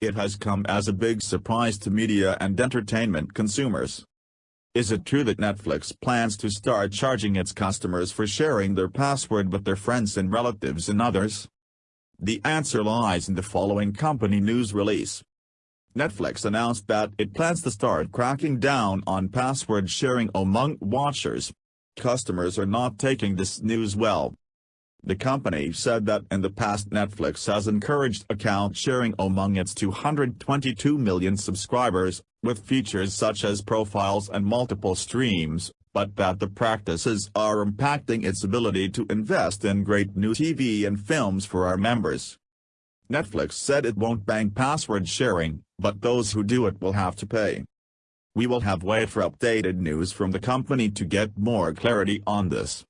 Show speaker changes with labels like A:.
A: it has come as a big surprise to media and entertainment consumers. Is it true that Netflix plans to start charging its customers for sharing their password with their friends and relatives and others? The answer lies in the following company news release. Netflix announced that it plans to start cracking down on password sharing among watchers. Customers are not taking this news well. The company said that in the past Netflix has encouraged account sharing among its 222 million subscribers, with features such as profiles and multiple streams, but that the practices are impacting its ability to invest in great new TV and films for our members. Netflix said it won't ban password sharing, but those who do it will have to pay. We will have wait for updated news from the company to get more clarity on this.